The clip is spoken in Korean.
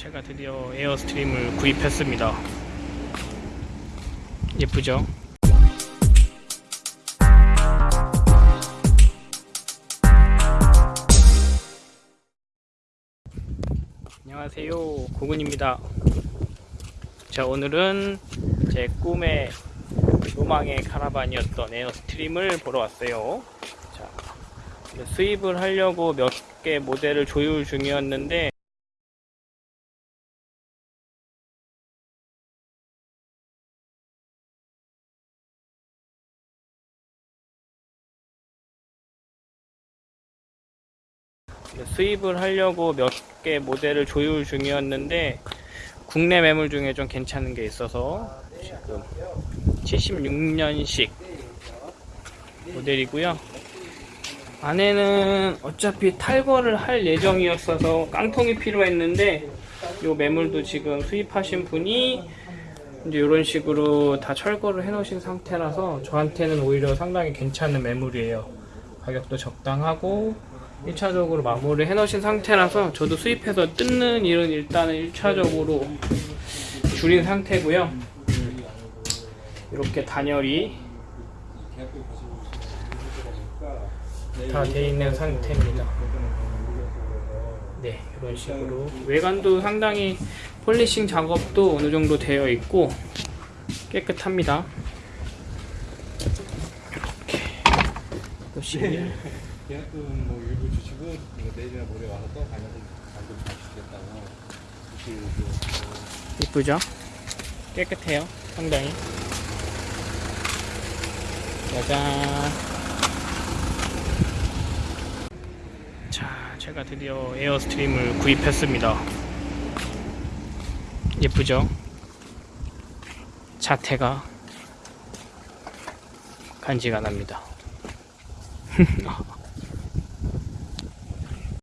제가 드디어 에어스트림을 구입했습니다. 예쁘죠? 안녕하세요. 고군입니다. 자, 오늘은 제 꿈의 로망의 카라반이었던 에어스트림을 보러 왔어요. 자, 수입을 하려고 몇 개 모델을 조율 중이었는데 수입을 하려고 몇 개 모델을 조율 중이었는데 국내 매물 중에 좀 괜찮은 게 있어서 지금 76년식 모델이고요. 안에는 어차피 탈거를 할 예정이었어서 깡통이 필요했는데 요 매물도 지금 수입하신 분이 이제 이런 식으로 다 철거를 해 놓으신 상태라서 저한테는 오히려 상당히 괜찮은 매물이에요. 가격도 적당하고 1차적으로 마무리 해 놓으신 상태라서 저도 수입해서 뜯는 일은 일단은 1차적으로 줄인 상태고요. 이렇게 단열이 다 돼 있는 상태입니다. 네, 이런 식으로 외관도 상당히 폴리싱 작업도 어느 정도 되어 있고 깨끗합니다. 이렇게 보시면 계약금 뭐 일부 주시고 이거 내일이나 모레 와서 또 가면서 잔금 다 주겠다고 이렇게 이쁘죠? 깨끗해요. 상당히. 짜잔. 자, 제가 드디어 에어스트림을 구입했습니다. 예쁘죠? 자태가 간지가 납니다.